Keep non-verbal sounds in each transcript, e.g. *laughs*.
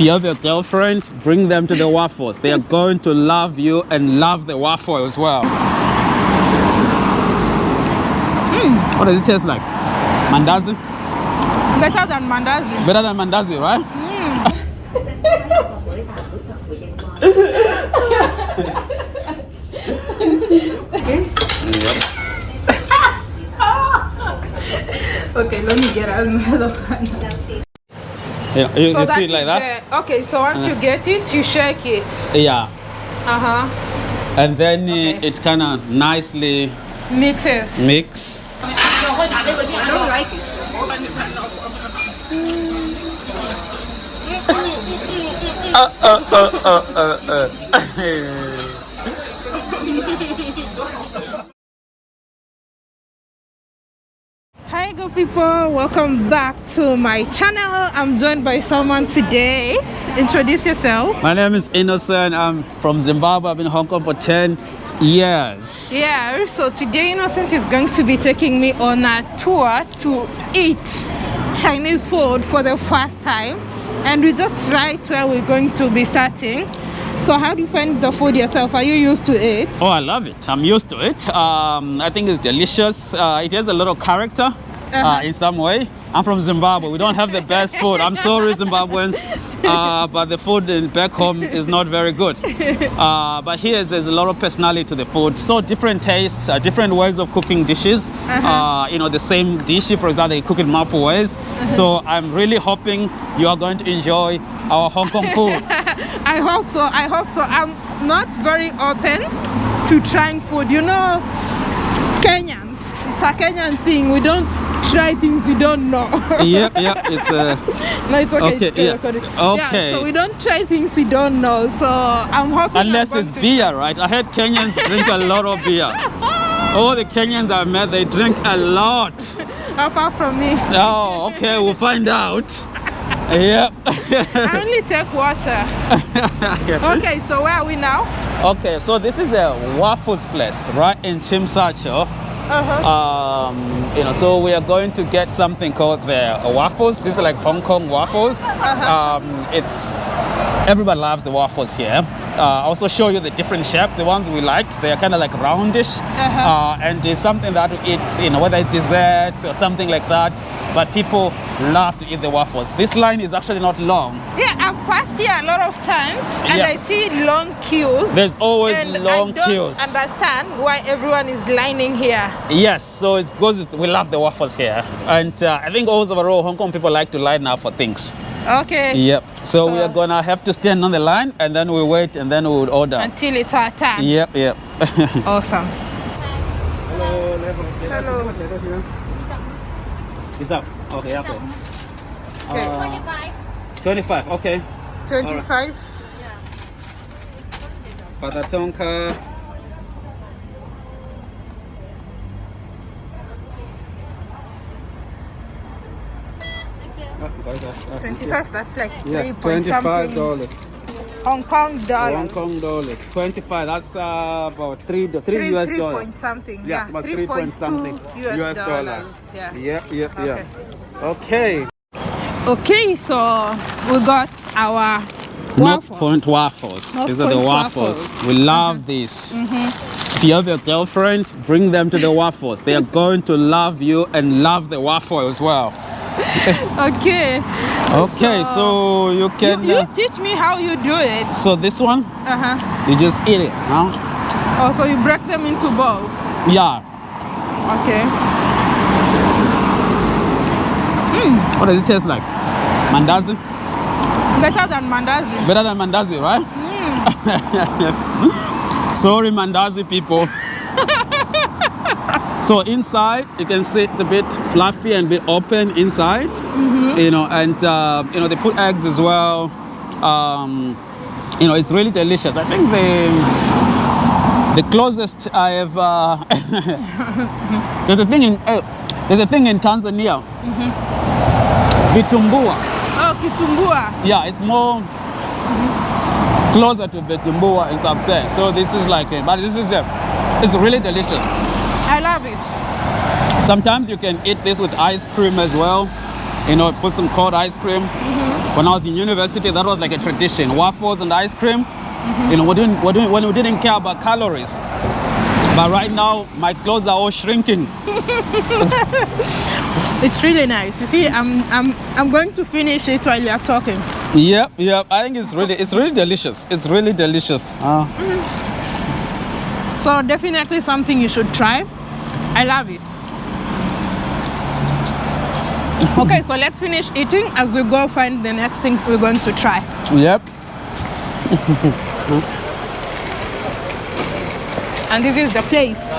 If you have your girlfriend, bring them to the waffles. They are going to love you and love the waffle as well. Hmm. What does it taste like? Mandazi? Better than mandazi. Better than mandazi, right? Hmm. *laughs* Okay, let me get another *laughs* one. Yeah, you, you see it like that? the- okay, so once you uh-huh. get it, you shake it. Yeah. Uh-huh. And then uh, Okay. it kind of nicely Mixes. mix. I don't like it. Uh, uh, uh, *laughs* Hi good people, welcome back to my channel. I'm joined by someone today. Introduce yourself. My name is Innocent. I'm from Zimbabwe. I've been in Hong Kong for 10 years. Yeah, so today Innocent is going to be taking me on a tour to eat Chinese food for the first time. And we just right where we're going to be starting. So how do you find the food yourself? Are you used to it? Oh, I love it. I'm used to it. Um, I think it's delicious. Uh, it has a lot of character uh in some way. I'm from Zimbabwe. We don't have the best food. I'm sorry, Zimbabweans, uh, but the food in back home is not very good. Uh, but here, there's a lot of personality to the food. So different tastes, uh, different ways of cooking dishes. uh you know, the same dish, for example, they cook it multiple ways. So I'm really hoping you are going to enjoy our Hong Kong food. *laughs* I hope so. I hope so. I'm not very open to trying food. You know, Kenyans, it's a Kenyan thing. We don't try things we don't know. yep, yep. It's a. *laughs* no, it's okay. Okay, it's yeah. recording. Okay. Yeah, so we don't try things we don't know. So I'm hoping. I'm Unless it's to- beer, right? I heard Kenyans *laughs* drink a lot of beer. All the Kenyans I've met, they drink a lot. Apart from me, Oh, okay, we'll find out. Yep. *laughs* I only take water. Okay, so where are we now? okay, so this is a waffles place, right in Tsim Sha Tsui. Uh-huh. Um, you know, so we are going to get something called the waffles. These are like Hong Kong waffles. Um, it's everybody loves the waffles here. Uh, I'll also show you the different shape, the ones we like. They are kind of like roundish, Uh-huh. uh, and it's something that we eat, you know, whether it's dessert or something like that. But people love to eat the waffles. This line is actually not long. Yeah, I've passed here a lot of times and I see long queues. There's always and long I don't queues. understand why everyone is lining here. Yes, so it's because we love the waffles here, and uh, I think all overall Hong Kong people like to line up for things. Okay. Yep. So, we are gonna have to stand on the line, and then we wait, and then we would order. Until it's our turn. Yep, yep. *laughs* Awesome. Hello. Hello. It's up. Okay, up. Okay. Uh, twenty-five. 25, Okay. 25. Patatonka. 25, that's like Yes, 3 point twenty-five something dollars. Hong Kong Hong. Kong dollars. Twenty-five. That's uh, about three, three, Three, US three dollars. point something. Yeah, Yeah, about 3 three point point something two US, dollars. Yeah. Yep, yep, Okay. yep. Okay. Okay, so we got our North waffle. Point waffles. North These are the Point waffles. waffles. We love these. If you have your girlfriend, bring them to the waffles. They are going to love you and love the waffle as well. *laughs* Okay. Okay, so you You, can. you uh, teach me how you do it. so this one, Uh-huh. you just eat it, huh? Oh, so you break them into balls. Yeah. Okay. What does it taste like? Mandazi? Better than mandazi. Better than mandazi, right? *laughs* Sorry, mandazi people. So inside, you can see it's a bit fluffy and a bit open inside. You know, and uh, you know they put eggs as well. Um, you know, it's really delicious. I think the the closest I have. Uh, *laughs* there's a thing in uh, there's a thing in Tanzania. Vitumbua. Oh, kitumbua. Yeah, it's more closer to Vitumbua in some sense. So this is like, but this is a, it's really delicious. I love it. Sometimes you can eat this with ice cream as well. You know, put some cold ice cream. Mm-hmm. when I was in university, that was like a tradition. Waffles and ice cream. Mm-hmm. You know, we didn't, we didn't, when we didn't care about calories. But right now, my clothes are all shrinking. *laughs* It's really nice. You see, I'm I'm I'm going to finish it while you're talking. Yep, yep. I think it's really, it's really delicious. It's really delicious. Uh, So definitely something you should try. I love it. Okay, so let's finish eating as we go find the next thing we're going to try. yep. *laughs* And this is the place.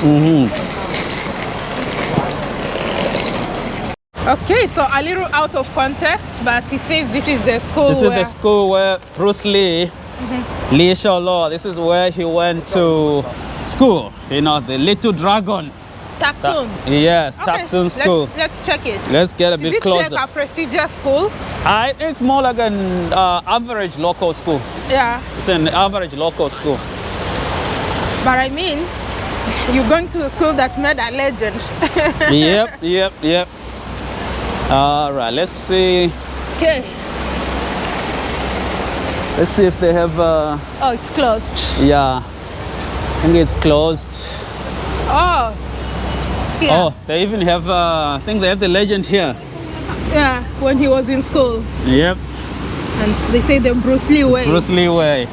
Mm-hmm. Okay, so a little out of context, but he says this is the school This is the school where Bruce Lee, mm-hmm. Lee Shaw Law, this is where he went to school. You know, the little dragon. Tak Sun. Yes, Okay, Tak Sun School. Let's, let's check it. Let's get a Is bit it closer. like a prestigious school? I, it's more like an uh, average local school. Yeah, It's an average local school. but I mean, *laughs* you're going to a school that made a legend. *laughs* yep, yep, yep. All right, let's see. okay. Let's see if they have. Uh, Oh, it's closed. yeah, I think it's closed. Oh. Yeah. Oh, they even have. Uh, I think they have the legend here. Yeah, when he was in school. Yep, And they say the Bruce Lee way. Bruce Lee way.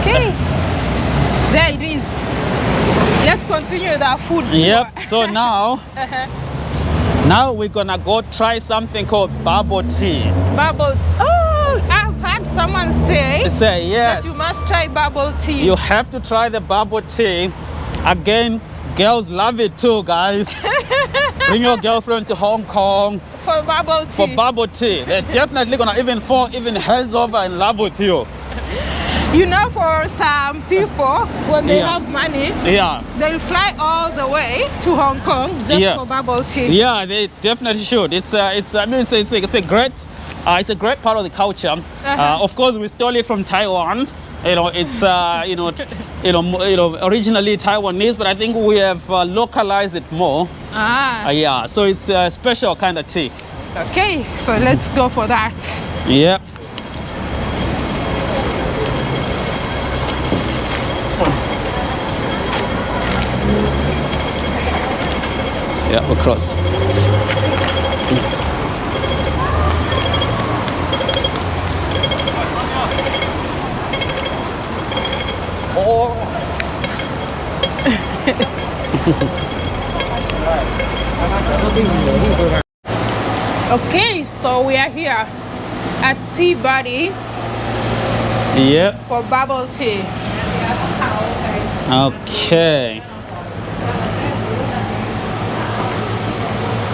Okay. There it is. Let's continue with our food tour. Yep. So *laughs* now, now we're gonna go try something called bubble tea. Bubble. Oh, someone say say yes. that you must try bubble tea. You have to try the bubble tea. Again, girls love it too, guys. *laughs* Bring your girlfriend to Hong Kong for bubble tea. for bubble tea. They're definitely gonna even fall even heads over in love with you. you know, for some people, when they Yeah. have money, Yeah, they'll fly all the way to Hong Kong just Yeah. for bubble tea. yeah, they definitely should. It's a, it's I mean, it's a, it's a, it's a great, uh, it's a great part of the culture. uh of course, we stole it from Taiwan. You know, it's uh, you know, you know, you know, originally Taiwanese, but I think we have uh, localized it more. Ah, Uh, yeah, so it's a special kind of tea. okay. So let's go for that. Yep. Yeah, we're cross. Oh. *laughs* Okay, so we are here at Tea Buddy Yep. for bubble tea. Okay.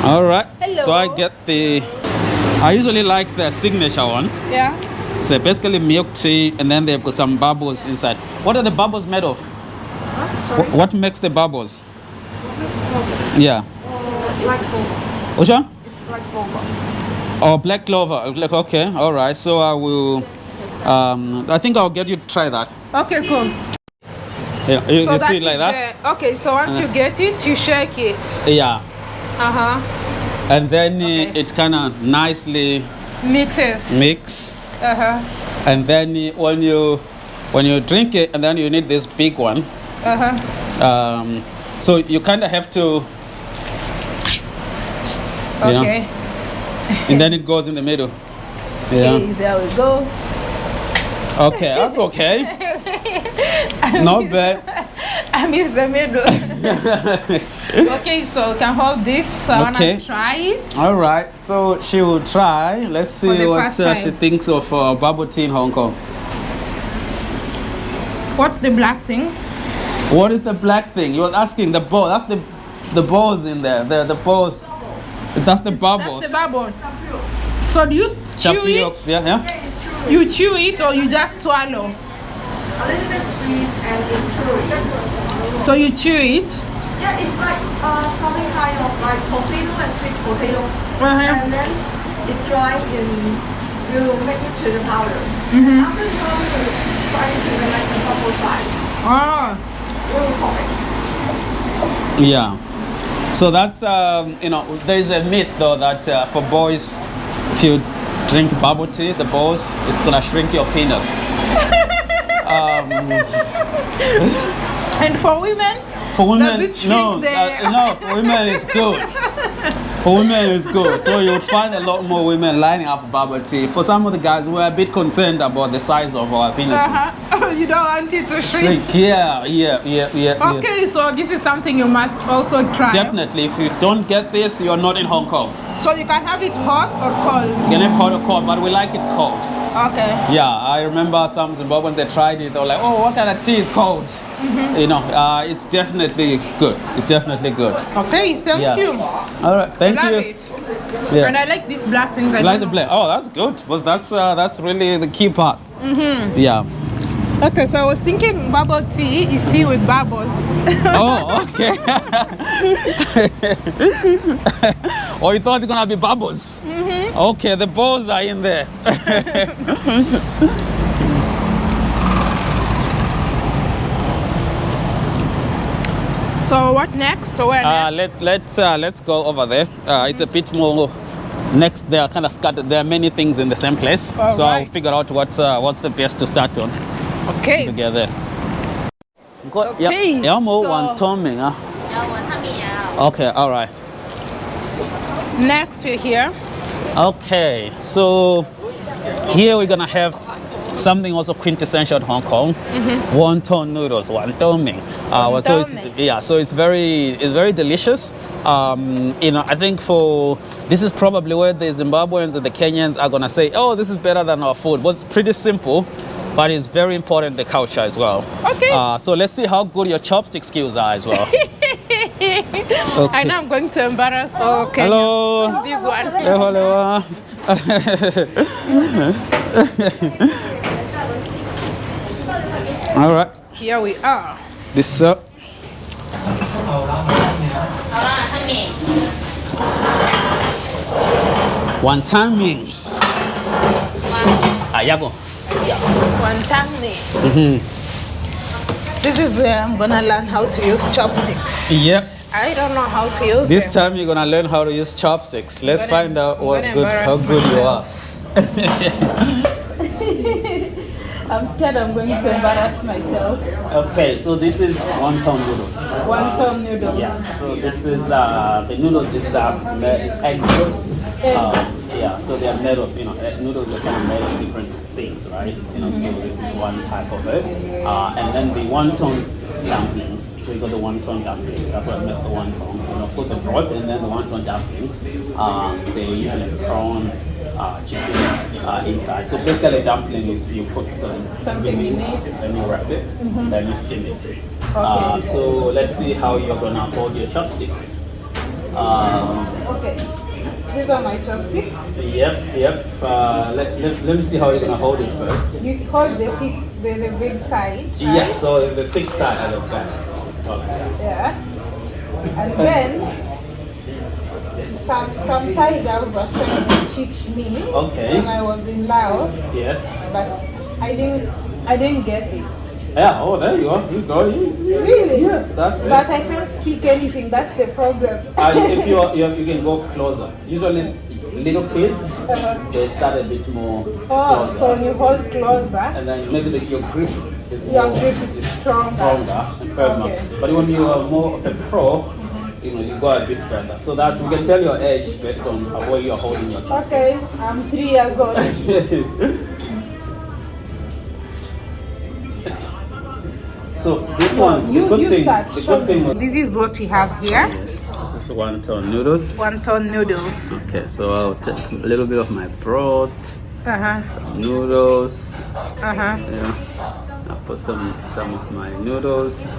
All right. So I get the. I usually like the signature one. Yeah. It's uh, basically milk tea, and then they've got some bubbles inside. What are the bubbles made of? Wh- What makes the bubbles? Yeah. Black clover. Which one? It's black clover. Oh, black clover. Like, okay, all right. So I will. Um, I think I'll get you to try that. Okay, cool. Yeah, you, So you see it like that? the- okay, so once you get it, you shake it. Yeah. Uh huh. And then uh, Okay. it kind of nicely Mixes. mix. Uh huh. And then when you when you drink it, and then you need this big one. Uh huh. Um, so you kind of have to. You know, Okay. and then it goes in the middle. *laughs* Yeah. Okay, there we go. Okay, that's okay. *laughs* Not bad. *laughs* I missed the middle. *laughs* okay, so you can hold this. So I Okay. wanna try it. All right, so she will try. Let's see what uh, she thinks of uh, bubble tea in Hong Kong. What's the black thing? What is the black thing? You were asking the ball. That's the the balls in there. The the balls. That's the bubbles. That's the bubble. So do you chew Tapioca. it? Yeah, yeah. You chew it or you just swallow? A little bit sweet and it's chewy. So you chew it. Yeah, it's like uh, something kind of like potato and sweet potato. Uh-huh. And then it dry and you make it to the powder. Mm-hmm. After the powder, you try it to the like the bubble size. Oh. Really hot. Yeah. So that's um, you know there is a myth though that uh, for boys, if you drink bubble tea, the balls, it's gonna shrink your penis. *laughs* um, And for women, for women, no, uh, no, for women it's good. For women it's good. So you would find a lot more women lining up bubble tea. For some of the guys, we're a bit concerned about the size of our penises. uh-huh. *laughs* you don't want it to shrink. Shrink, yeah, yeah, yeah, yeah. yeah. Okay, so this is something you must also try. Definitely, if you don't get this, you're not in Hong Kong. So you can have it hot or cold. You can have hot or cold, but we like it cold. Okay. Yeah, I remember some Zimbabweans they tried it. They were like, "Oh, what kind of tea is cold?" Mm-hmm. You know, uh, it's definitely good. It's definitely good. Okay, thank Yeah. you. All right, thank I love you. it. Yeah. And I like these black things. I You like the black? Oh, that's good. Because that's uh, that's really the key part. Mm-hmm. Yeah. Okay, so I was thinking bubble tea is tea with bubbles. *laughs* Oh, okay. *laughs* oh, you thought it's gonna be bubbles? Mm-hmm. Okay, the balls are in there. *laughs* So what next? So where Uh, next? let let's uh, let's go over there. Uh, it's a bit more next. They are kind of scattered. There are many things in the same place, All so I'll figure out what's uh, what's the best to start on Okay. together. Okay, Yeah, so- toming. Huh? Okay, all right. Next we're here. Okay, so here we're gonna have something also quintessential in Hong Kong, wonton noodles, wonton ming. Uh, so it's, Wonton yeah, so it's very it's very delicious. Um, you know, I think for this is probably where the Zimbabweans and the Kenyans are gonna say, oh, this is better than our food. But it's pretty simple, but it's very important the culture as well. Okay. Uh, so let's see how good your chopstick skills are as well. *laughs* okay. I know I'm going to embarrass. Okay. Hello. This one. Hello. *laughs* All right. Here we are. This uh, up. Wonton Ming. Ah, yeah. Wonton Mee. This is where I'm gonna learn how to use chopsticks. Yep. I don't know how to use This them. time you're gonna learn how to use chopsticks. Let's find out what good, how good you are. *laughs* *laughs* I'm scared I'm going to embarrass myself. Okay, so this is wonton noodles. Wonton noodles. Yeah, so this is uh, the noodles is uh, is egg noodles. Egg. Uh, yeah, so they are made of you know noodles are kind of made of different things, right? You know, so this is one type of it. Uh, and then the wonton dumplings. we got the wonton dumplings. That's what makes the wonton. And of course the broth and then the wonton dumplings. Um, they usually prawn. Uh, chicken uh, inside. So basically, dumpling is you put some Something in beans, it. Mm-hmm. then you wrap it, then you steam it. Uh, so let's see how you're gonna hold your chopsticks. Um, Okay. These are my chopsticks. yep, yep. Uh, let, let, let me see how you're gonna hold it first. You hold the big, the, the big side. right? Yes, so the thick side at the back. Yeah. And then some some Thai girls were trying to teach me Okay. when I was in Laos, Yes. but I didn't I didn't get it. Yeah. Oh, there you are. You go. You, you- Really? Yes, that's it. But I can't speak anything. That's the problem. Uh, if *laughs* you, are- you you can go closer. Usually, little kids they start a bit more oh, closer. so you hold closer. and then maybe the, your grip is Your more, grip is stronger. stronger and firmer. Okay. But when you are more of a pro, you know, you go a bit further. So that's we can tell your age based on how well you're holding your Okay, I'm three years old. *laughs* so this one, you the good you thing, start. the good thing me. with This is what we have here. this is wonton noodles. One ton noodles. Okay, so I'll take a little bit of my broth, Uh huh. noodles. Uh huh. Yeah, I'll put some some of my noodles,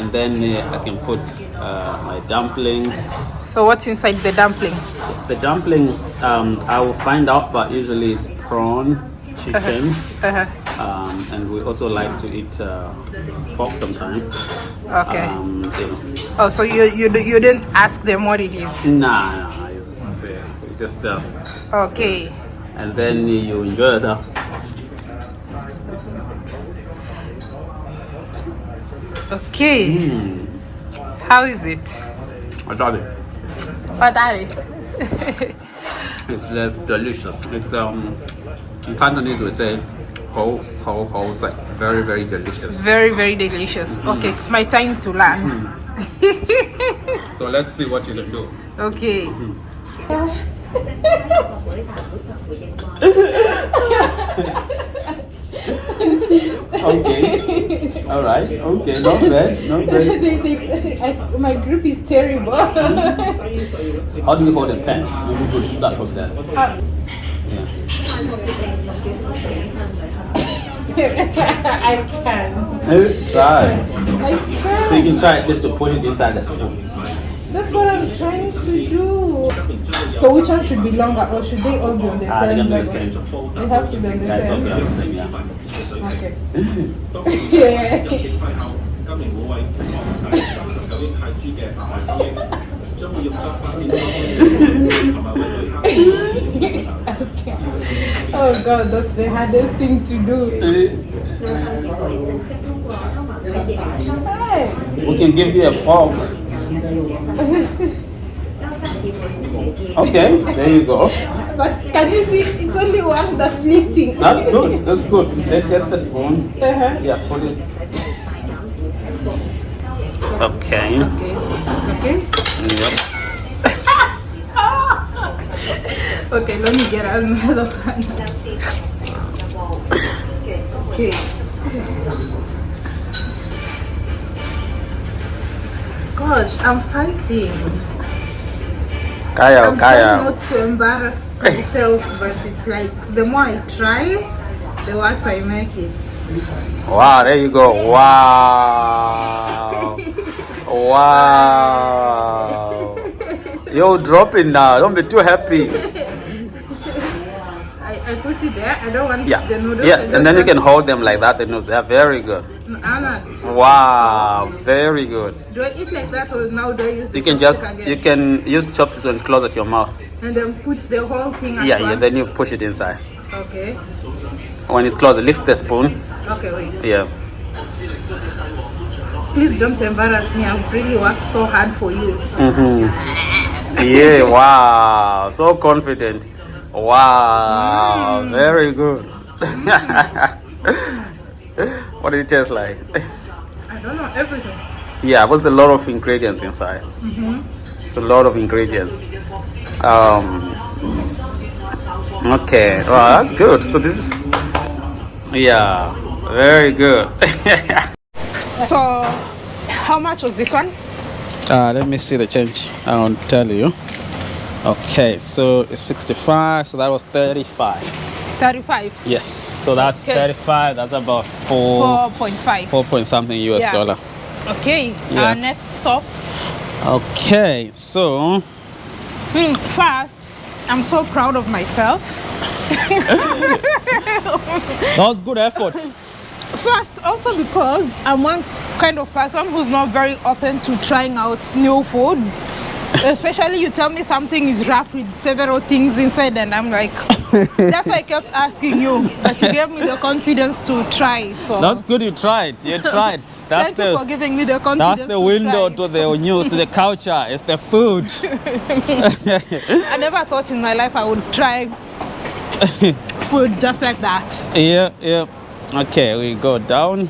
and then uh, I can put uh, my dumpling. So what's inside the dumpling? The dumpling, um, I will find out, but usually it's prawn, chicken, Uh huh. um, and we also like to eat uh, pork sometimes. Okay. Um, know. Oh, so you you you didn't ask them what it is? Nah, nah, it's uh, just, uh, Okay. and then you enjoy it. Okay. Mm, How is it? I tried it. What are it? It's delicious. It's um, in Cantonese we say ho ho ho sai. Very very delicious. Very, very delicious. Okay, it's my time to learn. *laughs* So let's see what you can do. Okay. *laughs* Okay. All right. Okay. Not bad. Not bad. *laughs* my group is terrible. *laughs* How do you hold a pen? We could start from there. Uh, yeah. *laughs* I can. Try. I can. So you can try just to put it inside the spoon. That's what I'm trying to do. So which one should be longer or should they all be on the same level? The they have to be on the same same. Okay. Yeah. okay. *laughs* *laughs* oh god, that's the hardest thing to do. Hey. We can give you a fork. Okay, there you go. But can you see it's only one that's lifting. That's good. That's good. Let's get the spoon. Uh-huh. Yeah, put it. Okay. Okay. Okay. Yep. *laughs* Okay, let me get another *laughs* one. *laughs* Okay. Gosh, I'm fighting. Kaya, I'm trying not to embarrass *laughs* myself, but it's like the more I try, the worse I make it. Wow, there you go. Wow. *laughs* Wow. You're dropping now. Don't be too happy. *laughs* I, put it there. I don't want Yeah. the noodles. Yes, and then you can hold them like that. The noodles, they're very good. Mm, ah, Anna, Wow, very good. do I eat like that or now do I use You can just chopstick you can use chopsticks when it's close at your mouth. and then put the whole thing at Yeah, yeah. Then you push it inside. Okay. When it's closed, lift the spoon. Okay, wait. Yeah. Please don't embarrass me. I've really worked so hard for you. Mm-hmm. Yeah. Wow. So confident. Wow. Very good. *laughs* what did it taste like? I don't know everything. Yeah, was a lot of ingredients inside. It's a lot of ingredients. Um, okay, well, that's good. So this is, yeah, very good. *laughs* So, how much was this one? uh, let me see the change. I'll tell you. Okay, so it's 65, so that was 35. 35. Yes, so that's Okay. 35, that's about four, 4.5. four point something US Yeah. dollar. Okay, Yeah. our next stop. Okay, so Hmm, First, I'm so proud of myself. *laughs* that was good effort. First, also because I'm one kind of person who's not very open to trying out new food. Especially you tell me something is wrapped with several things inside and I'm like that's why I kept asking you. But you gave me the confidence to try it. So That's good you tried. You *laughs* tried. That's thank you for giving me the confidence. that's the to window to the new to the culture. It's the food. *laughs* I never thought in my life I would try *laughs* food just like that. yeah, yeah. Okay, we go down.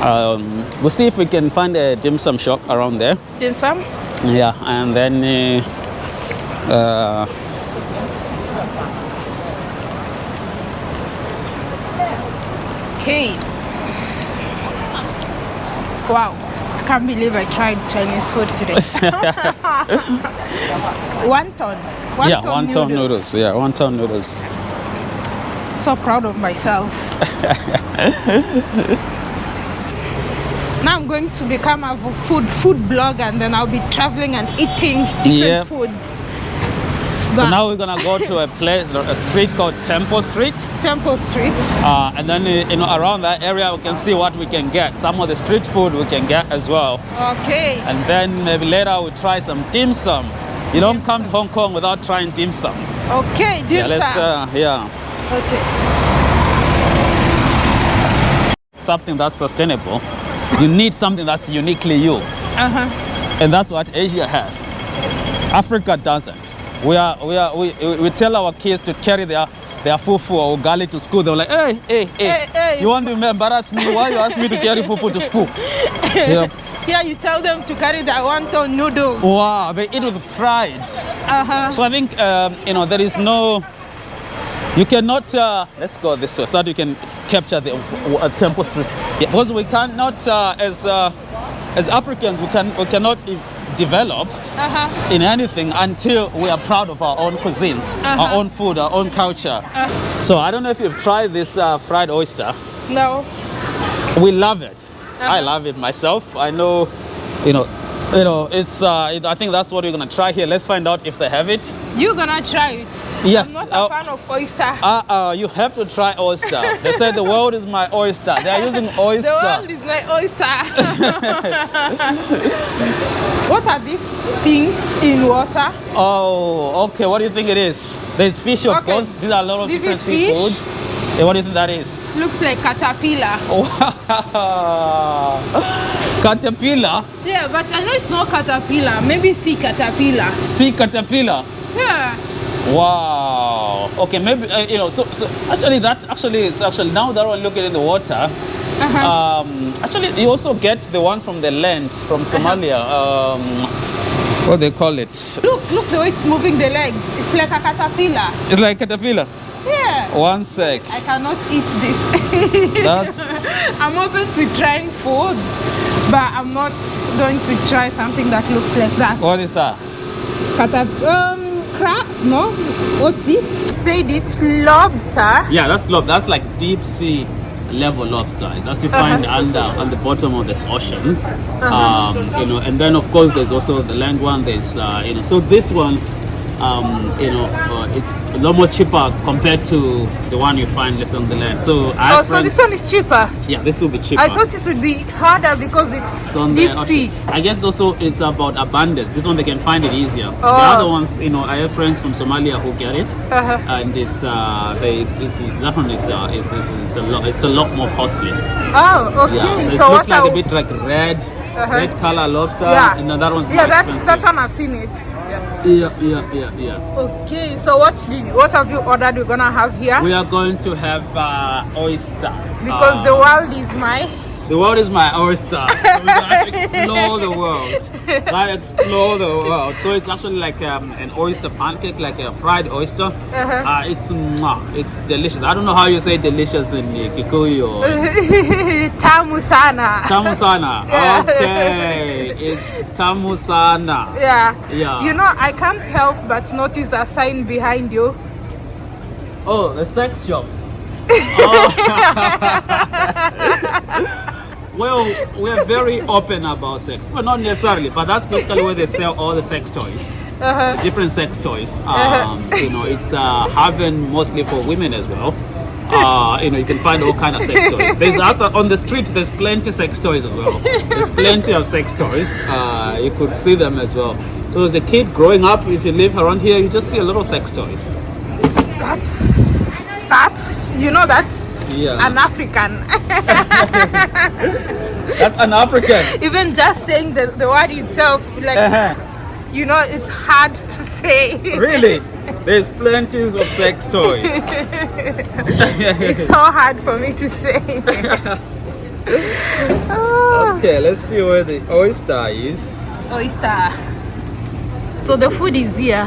Um, we'll see if we can find a dim sum shop around there. Dim sum? Yeah, and then uh, uh, Okay. Wow. I can't believe I tried Chinese food today. *laughs* *laughs* wonton. Wonton yeah, wonton noodles. Yeah, wonton noodles. So proud of myself. *laughs* now I'm going to become a food food blogger and then I'll be traveling and eating different Yeah. foods. So now we're gonna go to a place, a street called Temple Street. Temple Street. Uh, and then uh, you know around that area we can see what we can get. Some of the street food we can get as well. Okay. And then maybe later we'll try some dim sum. You don't come to Hong Kong without trying dim sum. Okay, dim Yeah, let's sum. uh, yeah okay. something that's sustainable. You need something that's uniquely you, Uh-huh. and that's what Asia has. Africa doesn't. we are we are we, we tell our kids to carry their their fufu or ugali to school. They're like, hey, hey, hey, Hey, hey. you want to embarrass me? Why you ask me to carry fufu to school? *laughs* yeah. Here you tell them to carry their wonton noodles. Wow, they eat with pride. Uh-huh. So I think um, you know there is no. You cannot. Uh, let's go this way so that you can capture the uh, Temple Street. Yeah, because we cannot, uh, as uh, as Africans, we can we cannot develop Uh-huh. in anything until we are proud of our own cuisines, our Uh-huh. own food, our own culture. So I don't know if you've tried this uh, fried oyster. No. We love it. I Uh-huh. love it myself. I know, you know, you know. It's. Uh, it, I think that's what we're gonna try here. Let's find out if they have it. You're gonna try it? Yes, I'm not a uh, fan of oyster. Uh, uh, you have to try oyster. They said the world is my oyster. They are using oyster. the world is my oyster. *laughs* what are these things in water? Oh, okay. What do you think it is? There's fish, of Okay. course. These are a lot of This different is fish? Seafood. Yeah, what do you think that is? Looks like caterpillar. *laughs* Wow. Caterpillar. Yeah, but I know it's not caterpillar. Maybe sea caterpillar. Sea caterpillar. Yeah. Wow. Okay, maybe uh, you know. So, so actually, that actually it's actually now that we're looking in the water. Uh-huh. Um, actually, you also get the ones from the land from Somalia. Um, what they call it? Look, look the way it's moving the legs. It's like a caterpillar. It's like caterpillar. Yeah. One sec. I cannot eat this. *laughs* That's *laughs* I'm open to trying foods, but I'm not going to try something that looks like that. what is that? Catap- um, crab? No. What's this? Said it's lobster. Yeah, that's lob. That's like deep sea level lobster. That's you find Uh-huh. under on the bottom of this ocean. Um, you know, and then of course there's also the land one. There's uh, you know, so this one, um, you know, uh, it's a lot more cheaper compared to the one you find less on the land. So I Oh, so this one is cheaper. yeah, this will be cheaper. I thought it would be harder because it's It's the deep ocean. sea. I guess also it's about abundance. This one they can find it easier. The Oh. other ones, you know, I have friends from Somalia who get it, Uh-huh. and it's uh, they, it's, it's that one is uh, is, is, is a lot it's a lot more costly. Oh, okay. Yeah, so it looks like a bit like red, Uh-huh. red color lobster. Yeah. and that one's Yeah, that's expensive. that one I've seen it. Yeah. Yeah, yeah, yeah. Okay, so what did- what have you ordered? We're gonna have here We are going to have uh, oyster because Uh, the world is my. The world is my oyster. So we're gonna *laughs* explore the world. Like explore the world. So it's actually like um, an oyster pancake, like a fried oyster. Uh-huh. Uh, it's it's delicious. I don't know how you say delicious in uh, Kikuyu or Tamu *laughs* sana. tamusana. *laughs* Yeah. Okay, it's tamusana. Yeah. Yeah. You know, I can't help but notice a sign behind you. Oh, the sex shop. Oh. Well, we're very open about sex, but not necessarily. But that's basically where they sell all the sex toys. Uh-huh. different sex toys. Um, you know, it's uh, haven mostly for women as well. Uh, you know, you can find all kind of sex toys. There's *laughs* out on the street. There's plenty sex toys as well. There's plenty of sex toys. Uh, you could see them as well. So as a kid growing up, if you live around here, you just see a lot of sex toys. That's that's you know that's Yeah. an African. *laughs* That's an African. Even just saying the, the word itself, like Uh-huh. you know, it's hard to say. Really? *laughs* There's plenty of sex toys. *laughs* it's so hard for me to say. Ah, okay, let's see where the oyster is. oyster. So the food is here.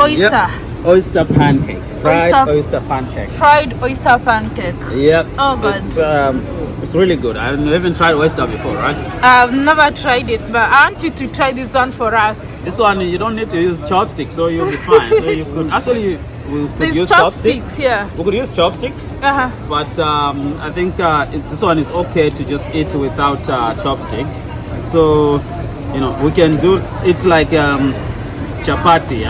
Oyster. Yep. Oyster pancake. Fried Oyster- oyster pancake. Fried oyster pancake. Yep. Oh, God. It's, um, it's really good. I've never tried oyster before, right? I've never tried it, but I want you to try this one for us. This one you don't need to use chopsticks, so you'll be *laughs* fine. so you could actually we could These use chopsticks Yeah. We could use chopsticks, Uh-huh. but um, I think uh, this one is okay to just eat without uh, chopstick. So you know we can do it like um, chapati,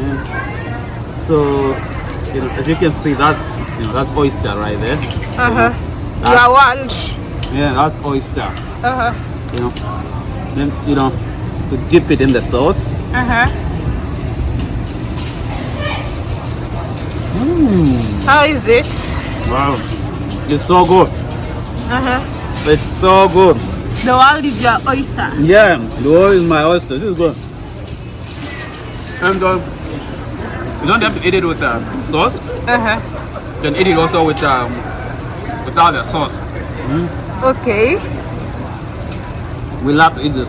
yeah. Uh-huh. So you know as you can see that's you know that's oyster right there. Uh-huh. That's- Your world. Yeah, that's oyster. Uh-huh. You know, then you know you dip it in the sauce. Uh-huh. How is it? Wow, it's so good. Uh-huh. It's so good. The world is your oyster. Yeah, the world is my oyster. This is good. And uh, you don't have to eat it with uh, sauce. Uh-huh. You can eat it also with um, without the sauce. Okay. We love to eat this.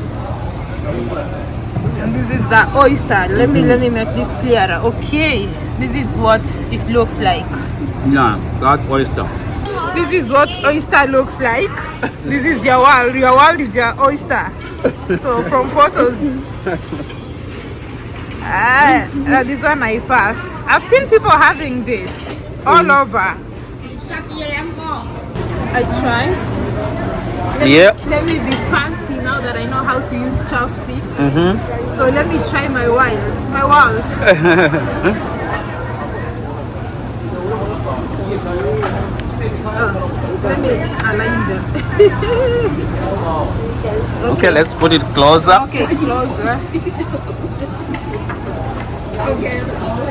And this is the oyster. Let me let me make this clearer. Okay. This is what it looks like. Yeah, that's oyster. This is what oyster looks like. This is your world. Your world is your oyster. So from photos. Ah, uh, this one I pass. I've seen people having this all over. I try. Let me- let me be fancy now that I know how to use chopsticks. Mm-hmm. So let me try my wild, my world. Oh, let me align them. *laughs* Okay, let's put it closer. Okay, closer. *laughs*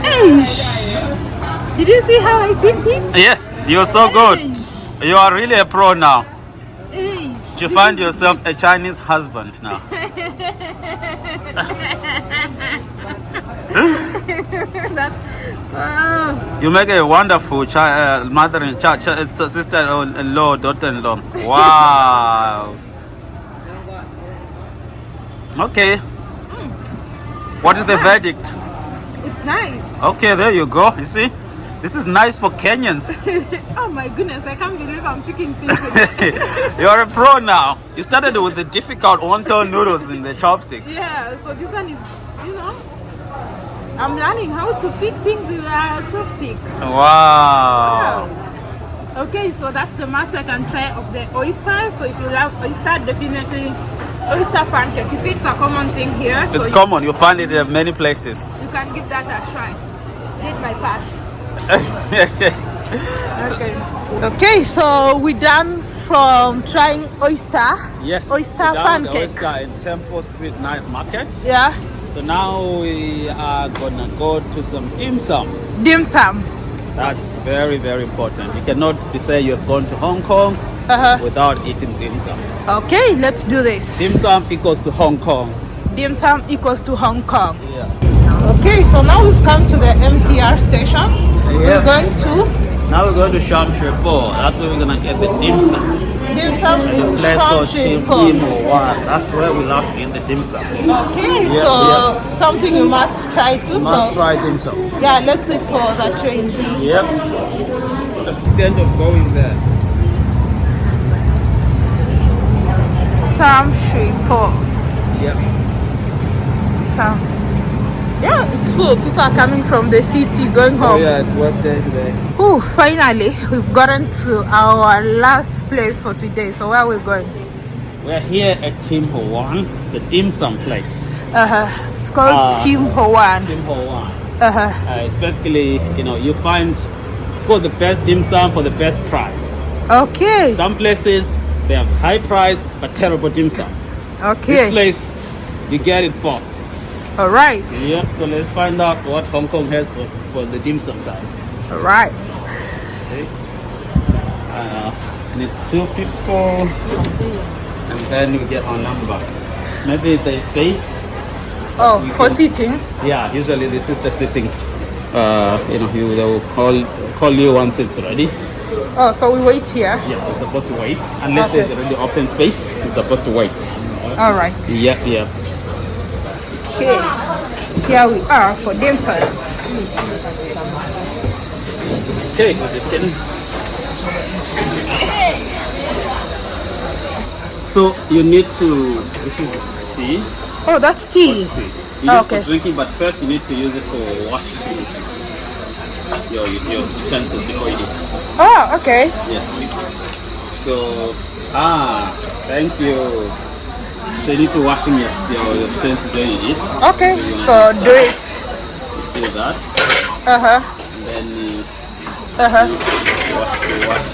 Eish. Did you see how I did it? Yes, you're so good. You are really a pro now. You find yourself a Chinese husband now. *laughs* That's, oh, You make a wonderful uh, mother and sister-in-law, daughter-in-law. Wow. Okay. What is the verdict? It's nice. Okay, there you go. You see, this is nice for Kenyans. *laughs* Oh my goodness, I can't believe I'm picking things. *laughs* You're a pro now. You started with the difficult wonton noodles in the chopsticks. yeah, so this one is, you know, I'm learning how to pick things with a chopstick. Wow. Okay, so that's the max I can try of the oyster. So if you love oyster, definitely oyster pancake. You see, it's a common thing here. So It's you, common. You find it in many places. you can give that a try. Get my cash. *laughs* Okay. Okay, so we done from trying oyster. yes. Oyster pancake. Oyster in Temple Street Night Market. Yeah. So now we are gonna go to some dim sum. Dim sum. That's very, very important. You cannot say you've gone to Hong Kong Uh-huh. without eating dim sum. Okay, let's do this. Dim sum equals to Hong Kong. Dim sum equals to Hong Kong. Yeah. Okay, so now we've come to the MTR station. Yeah. We're going to Now we're going to Sham Shui Po. That's where we're gonna get the dim sum. Dim sum Let's go Sham Tim Shui Po. Tim Wan. That's where we love in the dim sum. Okay, Yeah, so yeah. something you must try too. Must so try dim sum. yeah, let's wait for the train. Yep. Instead of going there. Sam Shui Po. Yep. Sam. Yeah, it's full. People are coming from the city going home. Oh yeah, it's work day today. Ooh, finally, we've gotten to our last place for today. So where are we going? We're here at Tim Ho Wan. It's a dim sum place. Uh-huh. It's called Ah. Team Hoan. Tim Ho Wan. Uh-huh. Uh, it's basically, you know, you find for the best dim sum for the best price. Okay. Some places they have high price but terrible dim sum. Okay. This place, you get it both. All right. Yep. So let's find out what Hong Kong has for, for the dim sum side. All right. Okay. Uh, need two people, and then you get our number. Maybe there's space. Oh, for sitting. Yeah, usually this is the sitting. Uh, you know, you they'll call call you once it's ready. Oh, so we wait here. Yeah, we're supposed to wait unless Okay. there's already open space. we're supposed to wait. All right. Yep, yep. Okay. Here we are for sum. Okay. So you need to. This is tea. Oh, that's tea. Tea. You Oh, okay. for drinking, but first you need to use it for washing your your utensils before you eat. Oh, okay. Yes. So, ah, thank you. So you need to washing your your utensils when you eat. Okay. So do it. Do that, Uh huh. and then you Uh huh. wash you wash.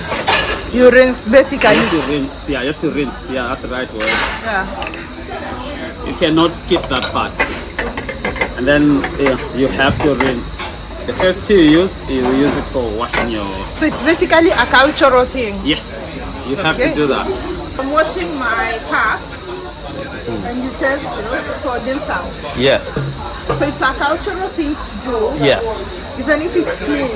You rinse You basically. have to rinse. Yeah, you have to rinse. Yeah, that's the right word. Yeah. You cannot skip that part. And then yeah, you have to rinse. The first tea you use, you use it for washing your. So it's basically a cultural thing. Yes, you have Okay. to do that. I'm washing my you utensils for sum. Yes. So it's a cultural thing to do. Yes. Even if it's clean,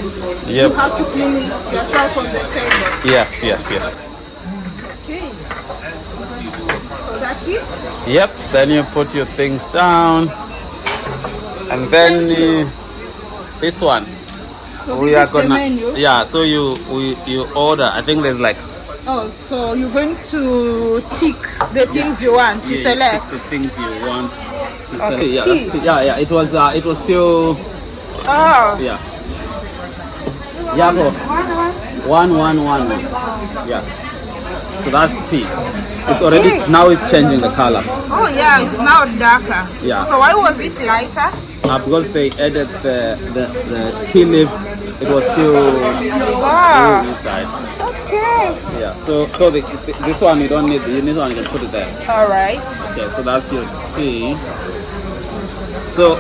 you have to clean it yourself on the table. Yes, yes, yes. Okay. So that's it. Yep. Then you put your things down. And then uh, this one. So we this are is the gonna menu. Yeah, so you we you order. I think there's like Oh, so you're going to tick the things you want to yeah, select. the things you want to select. Yeah, tea. yeah, yeah. It was uh, it was still Oh, yeah. Yeah, bro. One, one, one, one. Yeah. So that's tea. It's already Okay. now it's changing the color. oh yeah, it's now darker. Yeah. So why was it lighter? Uh, because they added the, the the tea leaves, it was still Ah, blue inside. Okay. Yeah. So so the, this one you don't need. You need one. You can put it there. All right. Okay. So that's your tea. So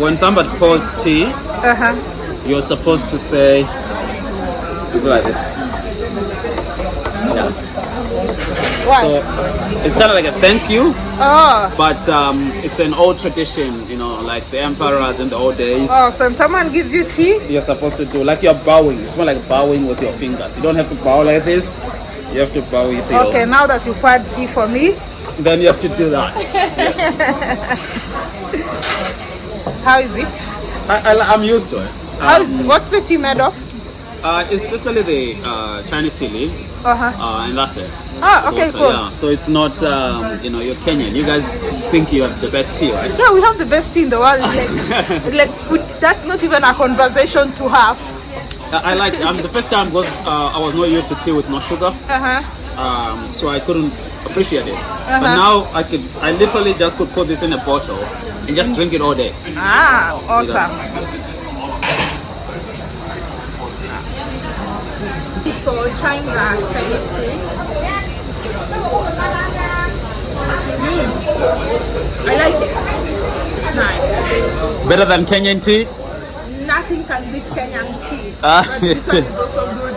when somebody pours tea, Uh huh. you're supposed to say, you go like this. Yeah. Why? So it's kind of like a thank you, oh. but um, it's an old tradition, you know, like the emperors in the old days. Oh, so when someone gives you tea, You're supposed to do like you're bowing. It's more like bowing with your fingers. You don't have to bow like this. You have to bow with your. okay, now that you poured tea for me, Then you have to do that. *laughs* how is it? I, I, I'm used to it. How um, is what's the tea made of? Uh, it's basically the uh, Chinese tea leaves, Uh huh. uh, and that's it. Ah, okay, Water, cool. Yeah. So it's not, um, you know, you're Kenyan. You guys think you have the best tea, right? Yeah, we have the best tea in the world. Like, *laughs* like we, that's not even a conversation to have. I, I like. Um, the first time was uh, I was not used to tea with no sugar. Uh huh. um, so I couldn't appreciate it. Uh-huh. But now I could, I literally just could put this in a bottle and just drink it all day. Ah, awesome. So trying the Chinese tea. Mm. I like it. It's nice. Better than Kenyan tea? Nothing can beat Kenyan tea. Ah. *laughs* but this one is also good.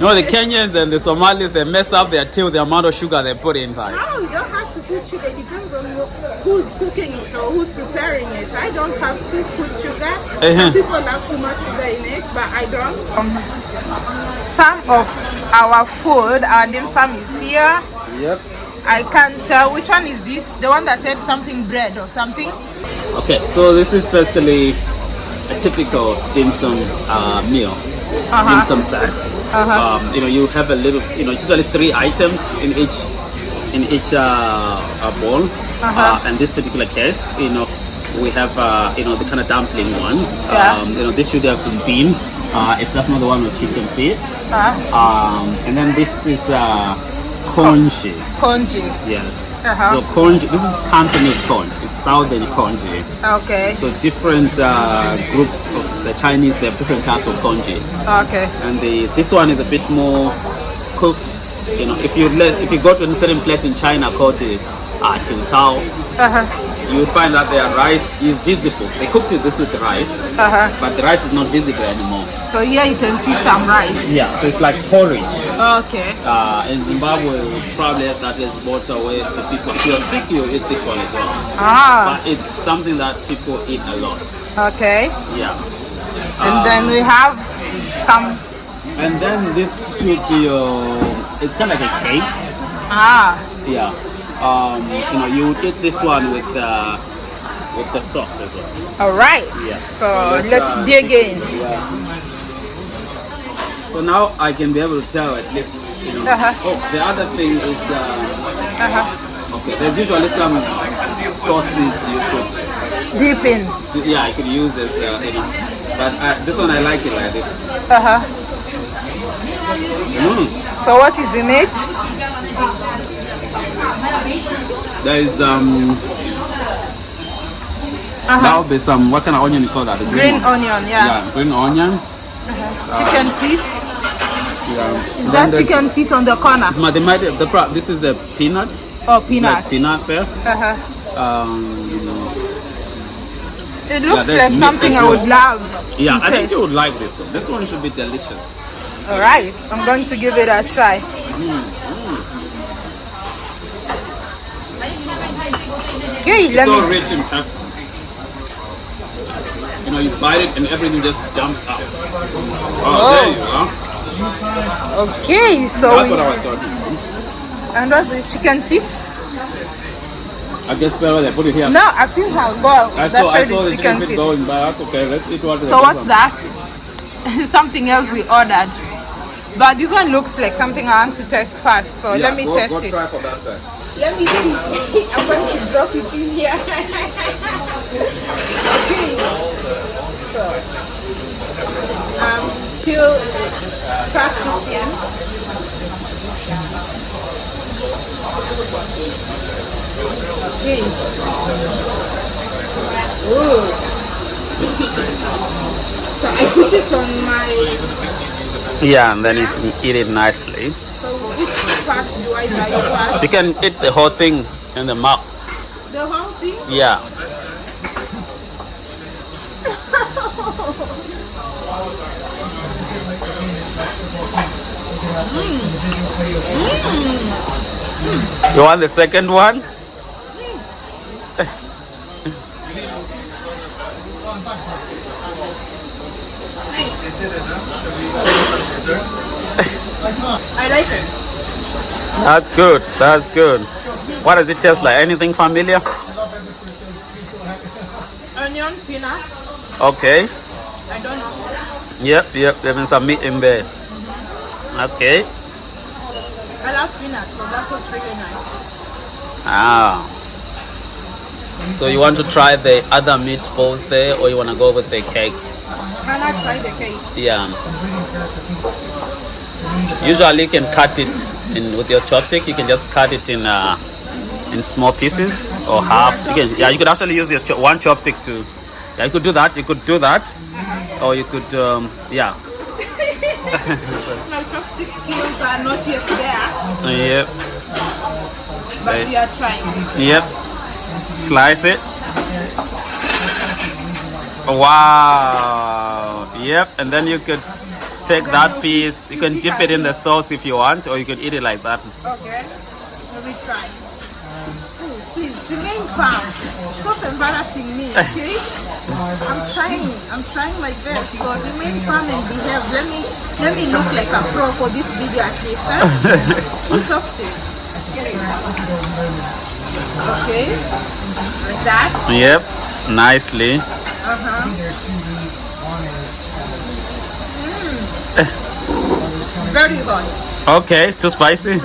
No, the Kenyans and the Somalis, they mess up their tea with the amount of sugar they put inside. No, you don't have to put sugar. It depends on who's cooking it or who's preparing it. I don't have to put sugar. Uh-huh. Some people have too much sugar in it, but I don't. Some of our food, our dim sum is here. Yep. I can't tell which one is this. The one that had something bread or something. Okay, so this is basically a typical dim sum uh, meal, dim sum set. Um, you know, you have a little, you know, it's usually three items in each in each uh, uh, bowl. uh and this particular case, you know, we have uh, you know the kind of dumpling one. Yeah. Um, you know, this should have been bean. Uh, if that's not the one with chicken feet. Uh, Um, and then this is uh, congee. congee. Yes. Uh-huh. So congee. This is Cantonese congee. It's southern congee. Okay. So different uh, groups of the Chinese, they have different types of congee, Okay. and the this one is a bit more cooked. You know, if you let, if you go to a certain place in China called the uh, Qingchao, Uh-huh. You will find that their rice is visible. They cook with this with rice, Uh-huh. but the rice is not visible anymore. So here you can see some rice. Yeah, so it's like porridge. Okay. Uh, in Zimbabwe, we probably have that as water where the people, if you're sick, you eat this one as well. Ah. But it's something that people eat a lot. Okay. Yeah. And then we have some. And then this should be your, it's kind of like a cake. Ah. Yeah. Um, you know, you eat this one with uh, with the sauce as well. All right. Yeah. So let's, let's uh, dig in. Yeah. So now I can be able to tell at least, you know. Uh-huh. Oh, the other thing is, uh, Uh-huh. okay, there's usually some sauces you could, dip in. yeah, you could use as, uh, you know. But uh, this one I like it like this. Uh-huh. Mm. So what is in it? There is um. That Uh-huh. would be some. What kind of onion you call that? The Green one. onion, yeah. Yeah, green onion. Chicken feet. Yeah. Is that chicken feet on the corner? They might, the, this is a peanut. Or peanut? Like peanut there. Uh-huh. Um, It looks there's like something I would love yeah, I think you would like this one. This one should be delicious. All right, I'm going to give it a try. Okay, It's let so me. rich in pepper. You know, you bite it and everything just jumps out. Oh, there you go. Okay, so That's we, what I was talking about. and what the chicken feet? I guess better they put it here. No, I've seen her go. I That's saw, I where saw the the chicken chicken feet. going, but that's okay. Let's eat what So what's that? *laughs* something else we ordered. But this one looks like something I want to test first. So let me test it. Let me see. *laughs* I'm going to drop it in here. okay. *laughs* So I'm still practicing. Okay. Ooh. So I put it on my. Yeah, and then you can eat it nicely. Part do I? You can eat the whole thing in the mouth. The whole thing? Yeah. You want the second one? I like it. That's good. That's good. What does it taste like? Anything familiar? Onion, peanut. Okay. I don't know. Yep, yep. There's some meat in there. Okay. I love peanut, so that was really nice. Ah. So you want to try the other meatballs there, or you want to go with the cake? Can I try the cake? Yeah. Usually you can cut it in with your chopstick. You can just cut it in uh, in small pieces or half. You can, yeah, you could actually use your cho- one chopstick to. Yeah, you could do that. You could do that, or you could um, yeah. My chopstick skills are not yet there, Yep. but we are trying. Yep. Slice it. Wow. Yep. And then you could take that piece. You can dip it in the sauce if you want, or you could eat it like that. Okay, so we try. Please remain calm. Stop embarrassing me, *laughs* okay? I'm trying. I'm trying my best. So remain calm and behave. Let me let me look like a pro for this video at least. Huh? *laughs* Two chopstick. Okay, like that. Yep. Nicely. Uh huh. Very hot. Okay. It's too spicy.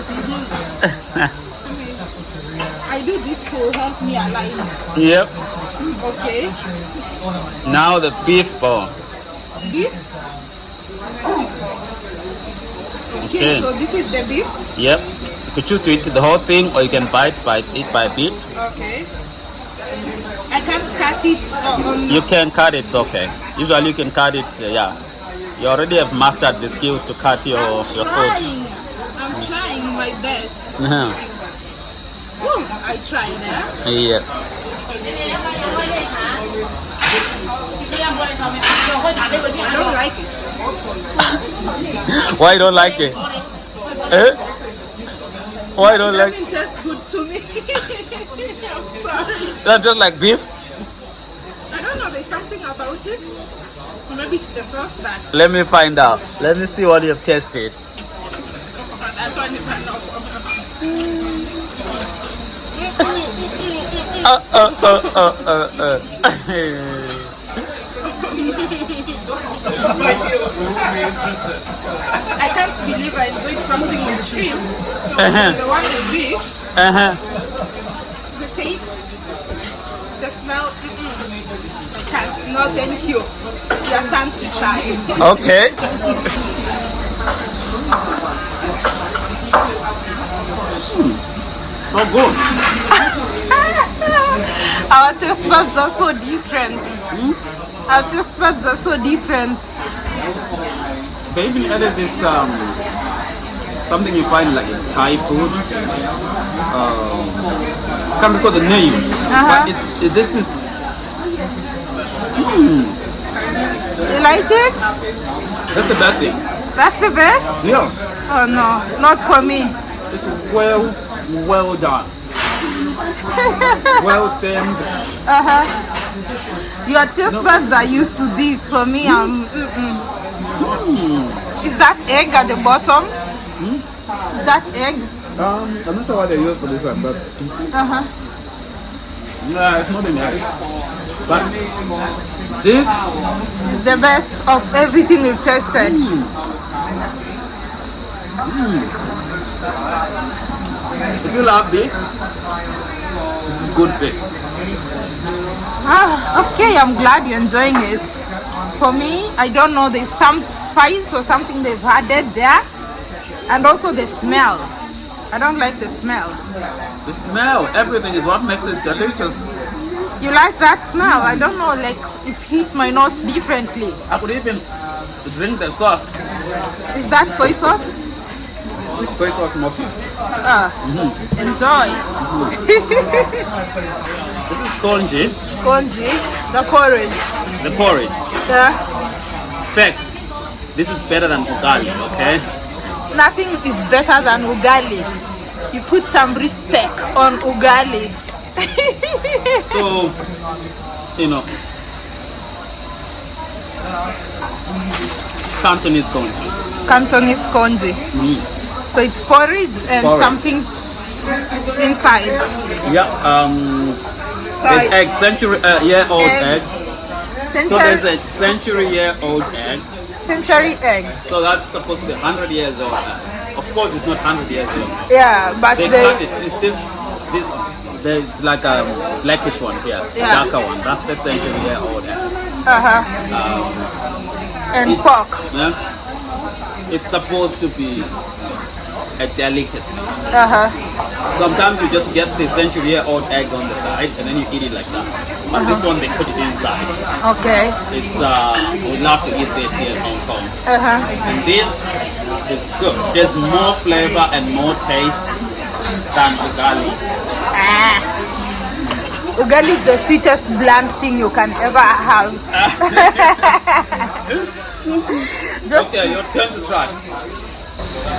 I do this to help me align. Yep. Okay. Now the beef ball. Beef. Okay, Okay. so this is the beef. Yep. You could choose to eat the whole thing, or you can bite by eat by bit. Okay. I can't cut it uh, on. You can cut it. It's okay. Usually you can cut it. uh, yeah. You already have mastered the skills to cut your I'm your food. trying. I'm trying my best. *laughs* Woo, I tried, eh? Yeah. I don't like it. *laughs* Why you don't like it? Eh? Why you don't It like? doesn't taste good to me. *laughs* I'm sorry. That's just like beef. I don't know. There's something about it. Maybe it's the sauce that. Let me find out. Let me see what you've tasted. That's why it's *laughs* not. Uh, uh, uh, uh, uh, uh. *laughs* I can't believe I enjoyed something with shrimps. Uh-huh. The one with beef. Uh-huh. the taste, the smell, can't. No, thank you. Your time to try. Okay. So good. *laughs* Our taste buds are so different. Our taste buds are so different. They even added this um, something you find like in Thai food. Um, can't recall the name, Uh-huh. but it's it, this is You like it? that's the best thing. That's the best? Yeah, Oh no, not for me. it's well well done. well steamed. Uh-huh. Your taste buds are used to this. For me, I'm. Mm-mm. Is that egg at the bottom? Is that egg? Um, I'm not sure what they use for this one, but Uh-huh. no, it's not in there. But this, is the best of everything we've tasted. if you love beef, this is good beef. Ah, okay, I'm glad you're enjoying it. For me, I don't know, there's some spice or something they've added there. And also the smell. I don't like the smell. The smell, everything is what makes it delicious. You like that smell? I don't know, like it hit my nose differently. I could even drink the sauce. Is that soy sauce? So it was mostly. Ah, enjoy. *laughs* This is congee, Congee, the porridge. the porridge. Yeah. Fact, this is better than ugali, okay? Nothing is better than ugali. You put some respect on ugali. *laughs* So, you know, Cantonese congee. Cantonese congee. So it's porridge and Porridge. something's inside. Yeah, um, Side. there's egg, century uh, year old Egg. egg. So there's a century year old egg. century egg. So that's supposed to be 100 years old. Of course, it's not 100 years old. Yeah, but They they. it. It's this, this, it's like a blackish one here, Yeah. darker one. That's the century year old egg. Uh huh. And It's, pork. yeah, it's supposed to be a delicacy. Uh huh. Sometimes you just get the century year old egg on the side and then you eat it like that. But this one they put it inside. Okay. It's uh, we'd love to eat this here in Hong Kong. Uh huh. And this is good. There's more flavor and more taste than ugali. Ah. Ugali is the sweetest bland thing you can ever have. *laughs* Just Okay, your turn to try.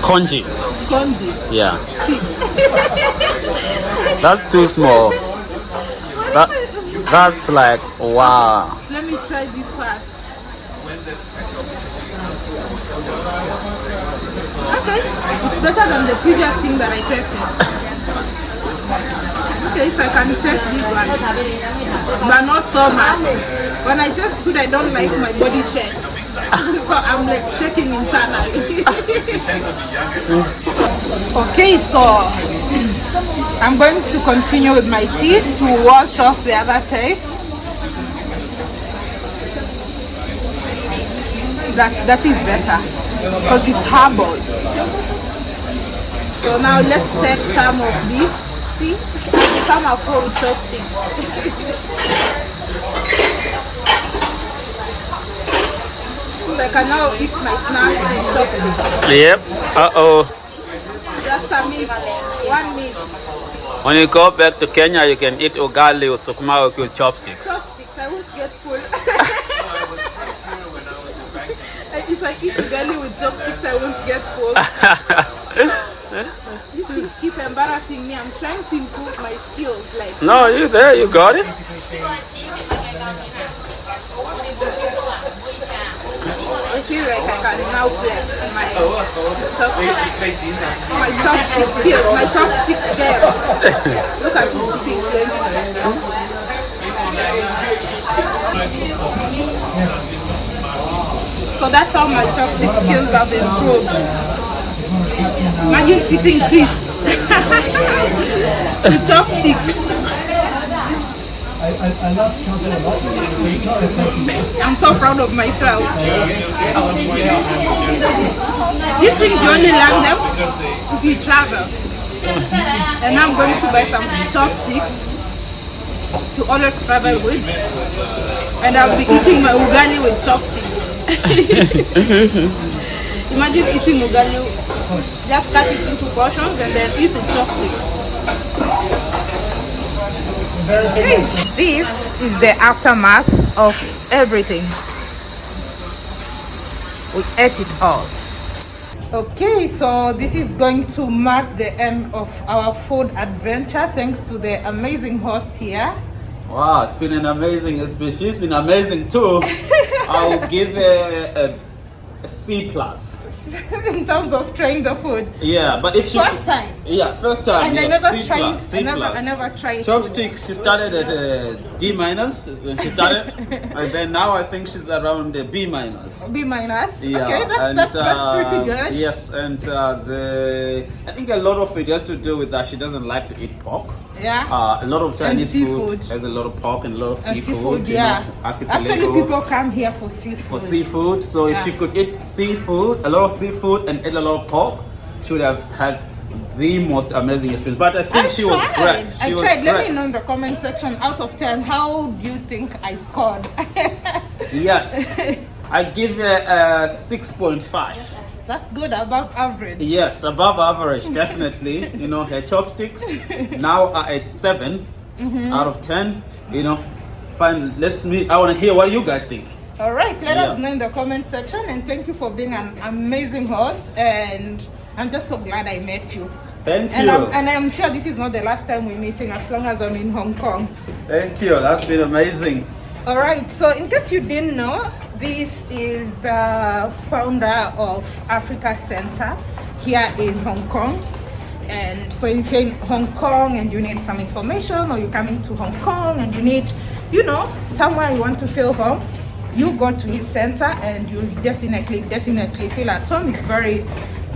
Congee. konji. Yeah. *laughs* That's too small. That, that's like wow. Let me try this first. Okay, it's better than the previous thing that I tested. Okay, so I can test this one, but not so much. When I test food, I don't like my body shakes, *laughs* so I'm like shaking internally. *laughs* okay, so I'm going to continue with my teeth to wash off the other taste. that that is better because it's herbal so now let's take some of this. See? I become a pro with chopsticks *laughs* so I can now eat my snacks with chopsticks Yep. Uh oh. just a miss. One miss. When you go back to Kenya, you can eat ugali or sukuma with chopsticks. chopsticks I won't get full *laughs* if I eat ugali with chopsticks I won't get full *laughs* These things keep embarrassing me. I'm trying to improve my skills. Like, no, you there, you got it. I feel like I can now flex my chopstick, my chopstick skills, my chopstick game. Look at this big plenty. So that's how my chopstick skills have improved. Imagine eating crisps with chopsticks. I'm so proud of myself. These things you only learn them if you travel. And I'm going to buy some chopsticks to always travel with. And I'll be eating my ugali with chopsticks. *laughs* Imagine eating ugali, just cut it into portions and then eat with chopsticks. This is the aftermath of everything. We ate it all. Okay, so this is going to mark the end of our food adventure. Thanks to the amazing host here. Wow, it's been an amazing. It's been, she's been amazing too. *laughs* I'll give a, a, a C plus. *laughs* in terms of trying the food. Yeah, but if she First time. Yeah, first time. And I yeah, never C tried- plus, C I never- plus. I never tried Chopstick. She started at a D minus when she started, *laughs* and then now I think she's around the B minus. B minus. Yeah, okay, that's and, that's, that's uh, pretty good. Yes, and uh, the I think a lot of it has to do with that she doesn't like to eat pork. Yeah. Uh, a lot of Chinese food has a lot of pork and a lot of seafood. seafood, yeah. know, Actually, people come here for seafood. for seafood. So if Yeah. she could eat seafood, a lot of seafood, and eat a lot of pork, she would have had the most amazing experience. But I think I she tried. was great. She I was tried. Let me know in the comment section. Out of ten, how do you think I scored? *laughs* Yes, I give her a six point five. That's good, above average. Yes, above average, definitely. you know, her chopsticks now are at 7 Mm-hmm. out of ten. You know, fine. Let me. I want to hear what you guys think. All right, let us know in the comment section, and thank you for being an amazing host. And I'm just so glad I met you. Thank And you. I'm, and I'm sure this is not the last time we're meeting, as long as I'm in Hong Kong. Thank you. That's been amazing. All right, so in case you didn't know, this is the founder of Africa Center here in Hong Kong. And so if you're in Hong Kong and you need some information, or you're coming to Hong Kong and you need, you know, somewhere you want to feel home, you go to his center and you'll definitely, definitely feel at home. It's very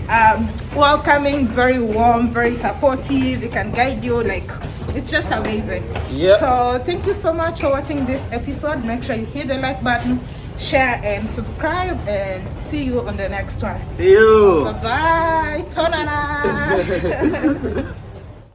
um, welcoming, very warm, very supportive. It can guide you. Like it's just amazing. yeah So thank you so much for watching this episode. Make sure you hit the like button, share, and subscribe. And see you on the next one. See you. Bye bye. *laughs*